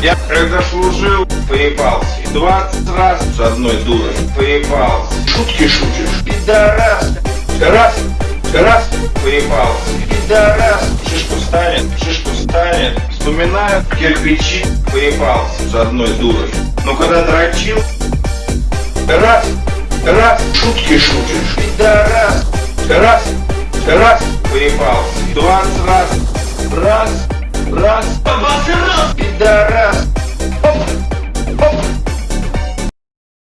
Я когда служил, поебался. 20 раз с одной дурой поебался. Шутки шутишь. Пидорас. Раз, раз, поебался. Пидорас. Шишку станет, шишку станет. Вспоминаю кирпичи, поебался с одной дурой. Но когда дрочил, раз, раз, шутки шутишь. Пидорас. Раз, раз, поебался. 20 раз, раз, раз, раз, пидорас.